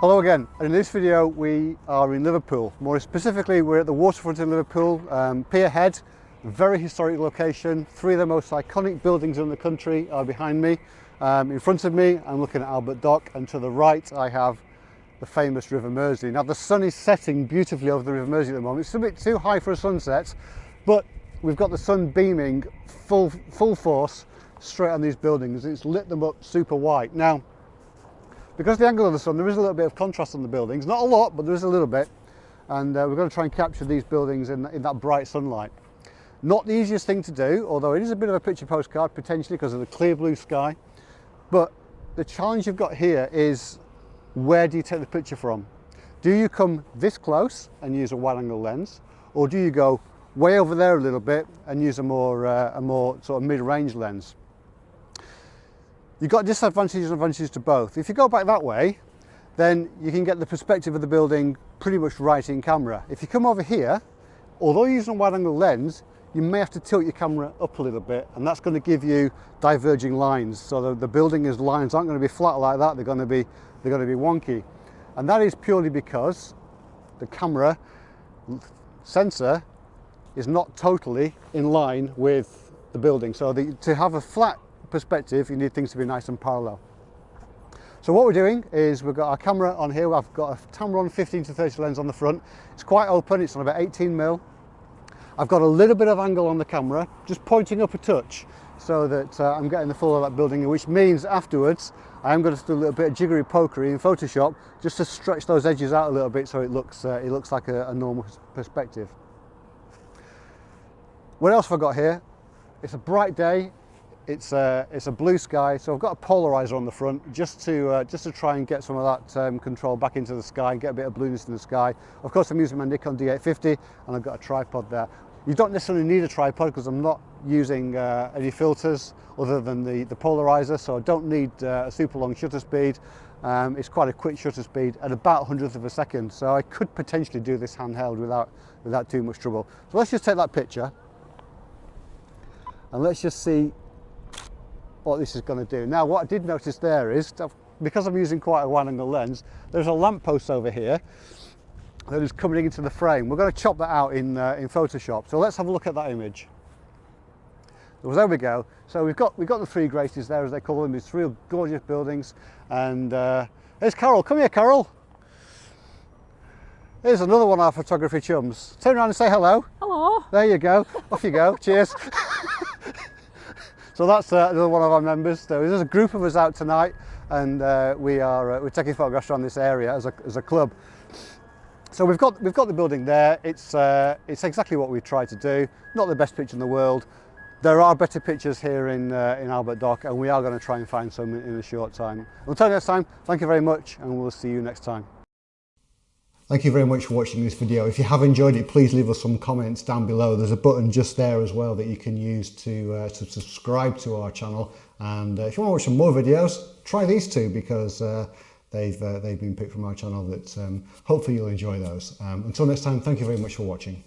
Hello again, in this video we are in Liverpool. More specifically we're at the waterfront in Liverpool, um, Pier Head, very historic location. Three of the most iconic buildings in the country are behind me. Um, in front of me I'm looking at Albert Dock and to the right I have the famous River Mersey. Now the sun is setting beautifully over the River Mersey at the moment. It's a bit too high for a sunset, but we've got the sun beaming full, full force straight on these buildings. It's lit them up super white. Now, because the angle of the sun, there is a little bit of contrast on the buildings. Not a lot, but there is a little bit. And uh, we're going to try and capture these buildings in, in that bright sunlight. Not the easiest thing to do, although it is a bit of a picture postcard potentially because of the clear blue sky. But the challenge you've got here is where do you take the picture from? Do you come this close and use a wide angle lens? Or do you go way over there a little bit and use a more, uh, a more sort of mid-range lens? You've got disadvantages and advantages to both. If you go back that way, then you can get the perspective of the building pretty much right in camera. If you come over here, although using a wide angle lens, you may have to tilt your camera up a little bit and that's going to give you diverging lines. So the, the building's lines aren't going to be flat like that, they're going to be, they're going to be wonky. And that is purely because the camera sensor is not totally in line with the building. So the, to have a flat perspective, you need things to be nice and parallel. So what we're doing is we've got our camera on here. I've got a Tamron 15 to 30 lens on the front. It's quite open, it's on about 18 mil. I've got a little bit of angle on the camera, just pointing up a touch so that uh, I'm getting the full of that building, which means afterwards I am going to do a little bit of jiggery pokery in Photoshop just to stretch those edges out a little bit so it looks, uh, it looks like a, a normal perspective. What else have I got here? It's a bright day it's a, it's a blue sky, so I've got a polarizer on the front just to, uh, just to try and get some of that um, control back into the sky and get a bit of blueness in the sky. Of course, I'm using my Nikon D850 and I've got a tripod there. You don't necessarily need a tripod because I'm not using uh, any filters other than the, the polarizer, so I don't need uh, a super long shutter speed. Um, it's quite a quick shutter speed at about hundredth of a second, so I could potentially do this handheld without, without too much trouble. So let's just take that picture and let's just see what this is going to do. Now what I did notice there is, because I'm using quite a wide angle lens, there's a lamppost over here that is coming into the frame. We're going to chop that out in, uh, in Photoshop. So let's have a look at that image. So there we go. So we've got, we've got the three Graces there as they call them, these three gorgeous buildings. And uh, there's Carol, come here Carol. Here's another one of our photography chums. Turn around and say hello. Hello. There you go. Off you go. Cheers. So that's uh, another one of our members. So there's a group of us out tonight and uh, we are uh, we're taking photographs around this area as a, as a club. So we've got we've got the building there. It's uh, it's exactly what we tried to do. Not the best picture in the world. There are better pictures here in uh, in Albert Dock, and we are going to try and find some in a short time. Until next time, thank you very much, and we'll see you next time. Thank you very much for watching this video. If you have enjoyed it, please leave us some comments down below. There's a button just there as well that you can use to, uh, to subscribe to our channel. And uh, if you want to watch some more videos, try these two because uh, they've, uh, they've been picked from our channel that um, hopefully you'll enjoy those. Um, until next time, thank you very much for watching.